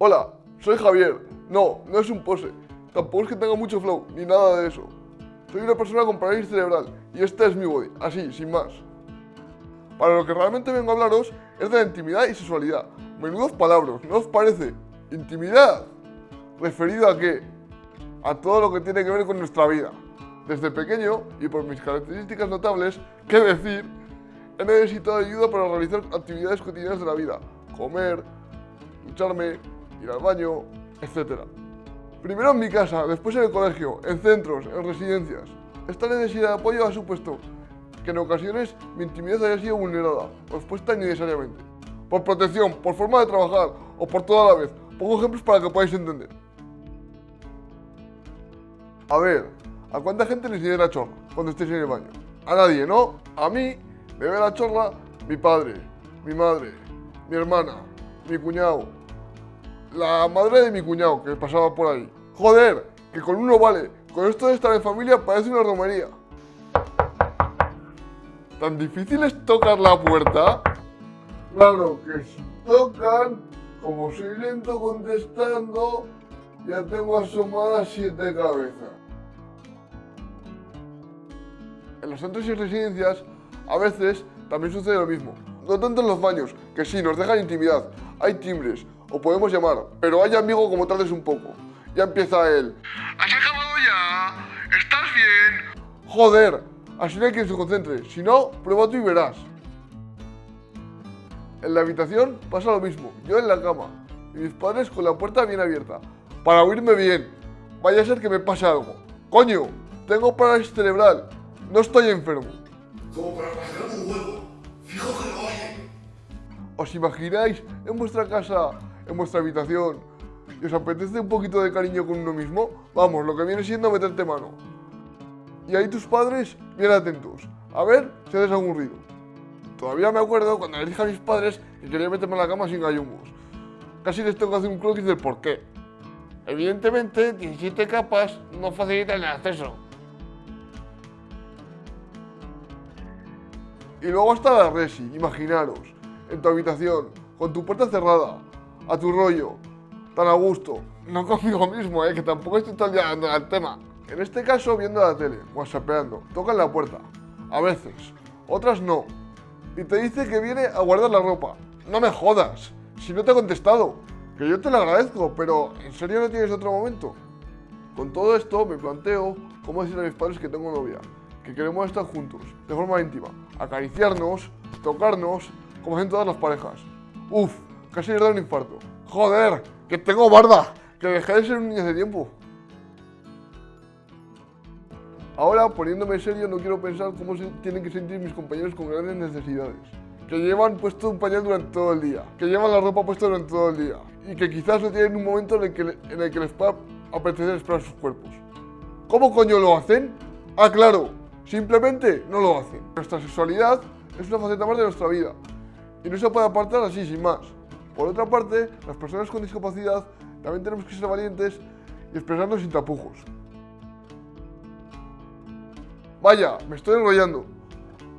Hola, soy Javier. No, no es un pose. Tampoco es que tenga mucho flow, ni nada de eso. Soy una persona con parálisis cerebral y este es mi body, así, sin más. Para lo que realmente vengo a hablaros es de la intimidad y sexualidad. Menudos palabras, ¿no os parece? ¿Intimidad? ¿Referido a qué? A todo lo que tiene que ver con nuestra vida. Desde pequeño, y por mis características notables, qué decir, he necesitado ayuda para realizar actividades cotidianas de la vida. Comer, ducharme, ir al baño, etc. Primero en mi casa, después en el colegio, en centros, en residencias. Esta necesidad de apoyo ha supuesto que en ocasiones mi intimidad haya sido vulnerada o expuesta innecesariamente. Por protección, por forma de trabajar o por toda la vez. Pongo ejemplos para que podáis entender. A ver, ¿a cuánta gente le la chorra cuando estéis en el baño? A nadie, ¿no? A mí me ve la chorra mi padre, mi madre, mi hermana, mi cuñado, la madre de mi cuñado que pasaba por ahí. Joder, que con uno vale. Con esto de estar en familia parece una romería. ¿Tan difícil es tocar la puerta? Claro que si tocan, como soy lento contestando, ya tengo asomadas siete cabezas. En los centros y residencias, a veces también sucede lo mismo. No tanto en los baños, que sí, nos dejan intimidad. Hay timbres, o podemos llamar, pero hay amigo como tardes un poco. Ya empieza él. ¿Has acabado ya? ¿Estás bien? Joder, así no hay quien se concentre. Si no, prueba tú y verás. En la habitación pasa lo mismo. Yo en la cama y mis padres con la puerta bien abierta. Para oírme bien. Vaya a ser que me pase algo. Coño, tengo parálisis cerebral. No estoy enfermo. Como para pasar un huevo. Fijo que lo oye. ¿Os imagináis en vuestra casa, en vuestra habitación, y os apetece un poquito de cariño con uno mismo? Vamos, lo que viene siendo meterte mano. Y ahí tus padres, bien atentos. A ver si haces algún ruido. Todavía me acuerdo cuando le dije a mis padres que quería meterme en la cama sin gallumbos. Casi les tengo que hacer un croquis del por qué. Evidentemente, 17 capas no facilitan el acceso. Y luego está la resi, imaginaros, en tu habitación, con tu puerta cerrada, a tu rollo, tan a gusto. No conmigo mismo, eh, que tampoco estoy día dando al tema. En este caso, viendo la tele, whatsappeando, tocan la puerta. A veces, otras no. Y te dice que viene a guardar la ropa. No me jodas, si no te he contestado. Que yo te lo agradezco, pero ¿en serio no tienes otro momento? Con todo esto me planteo cómo decirle a mis padres que tengo novia, que queremos estar juntos, de forma íntima, acariciarnos, tocarnos, como hacen todas las parejas. Uf, casi le da un infarto. Joder, que tengo barba, que dejé de ser un niño hace tiempo. Ahora, poniéndome serio, no quiero pensar cómo se tienen que sentir mis compañeros con grandes necesidades. Que llevan puesto un pañal durante todo el día, que llevan la ropa puesta durante todo el día y que quizás no tienen un momento en el que, en el que les pueda apetecer explorar sus cuerpos. ¿Cómo coño lo hacen? Ah, claro, simplemente no lo hacen. Nuestra sexualidad es una faceta más de nuestra vida y no se puede apartar así sin más. Por otra parte, las personas con discapacidad también tenemos que ser valientes y expresarnos sin tapujos. Vaya, me estoy enrollando.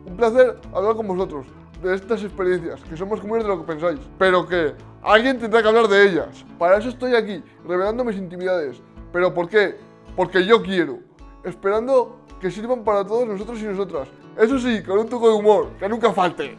Un placer hablar con vosotros de estas experiencias, que son más comunes de lo que pensáis, pero que alguien tendrá que hablar de ellas. Para eso estoy aquí, revelando mis intimidades. ¿Pero por qué? Porque yo quiero, esperando que sirvan para todos nosotros y nosotras. Eso sí, con un toque de humor, que nunca falte.